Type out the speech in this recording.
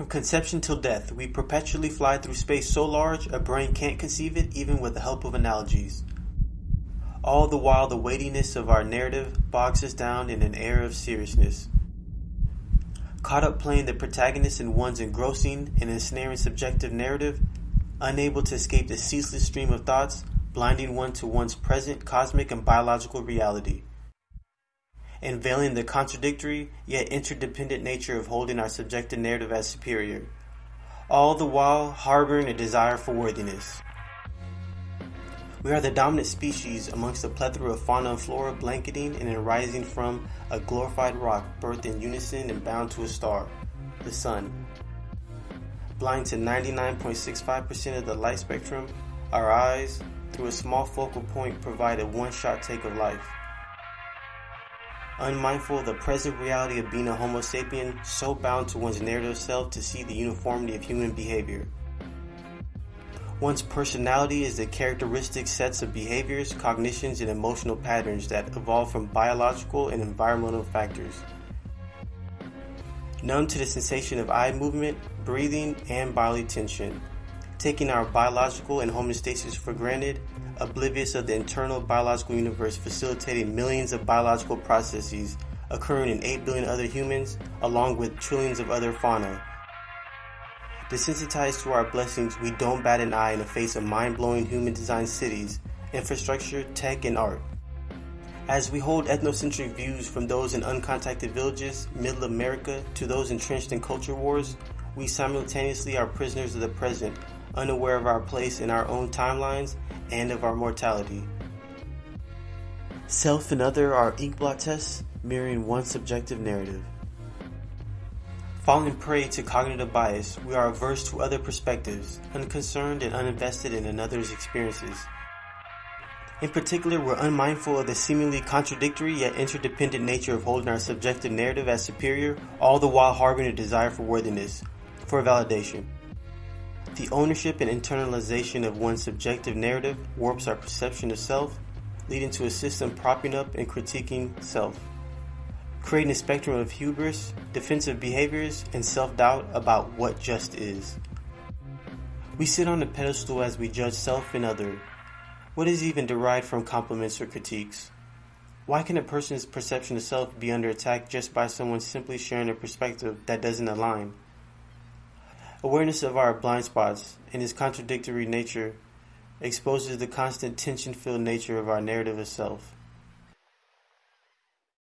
From conception till death, we perpetually fly through space so large a brain can't conceive it even with the help of analogies. All the while, the weightiness of our narrative bogs us down in an air of seriousness. Caught up playing the protagonist in one's engrossing and ensnaring subjective narrative, unable to escape the ceaseless stream of thoughts, blinding one to one's present cosmic and biological reality, and veiling the contradictory yet interdependent nature of holding our subjective narrative as superior, all the while harboring a desire for worthiness. We are the dominant species amongst a plethora of fauna and flora blanketing and arising from a glorified rock birthed in unison and bound to a star, the sun. Blind to 99.65% of the light spectrum, our eyes, through a small focal point, provide a one shot take of life. Unmindful of the present reality of being a Homo sapien, so bound to one's narrative self to see the uniformity of human behavior. One's personality is the characteristic sets of behaviors, cognitions, and emotional patterns that evolve from biological and environmental factors. Numb to the sensation of eye movement, breathing, and bodily tension. Taking our biological and homeostasis for granted, oblivious of the internal biological universe facilitating millions of biological processes occurring in 8 billion other humans, along with trillions of other fauna Desensitized to our blessings, we don't bat an eye in the face of mind-blowing human-designed cities, infrastructure, tech, and art. As we hold ethnocentric views from those in uncontacted villages, middle America, to those entrenched in culture wars, we simultaneously are prisoners of the present, unaware of our place in our own timelines and of our mortality. Self and other are inkblot tests mirroring one subjective narrative. Falling prey to cognitive bias, we are averse to other perspectives, unconcerned and uninvested in another's experiences. In particular, we're unmindful of the seemingly contradictory yet interdependent nature of holding our subjective narrative as superior, all the while harboring a desire for worthiness, for validation. The ownership and internalization of one's subjective narrative warps our perception of self, leading to a system propping up and critiquing self creating a spectrum of hubris, defensive behaviors, and self doubt about what just is. We sit on a pedestal as we judge self and other. What is even derived from compliments or critiques? Why can a person's perception of self be under attack just by someone simply sharing a perspective that doesn't align? Awareness of our blind spots and its contradictory nature exposes the constant tension filled nature of our narrative of self.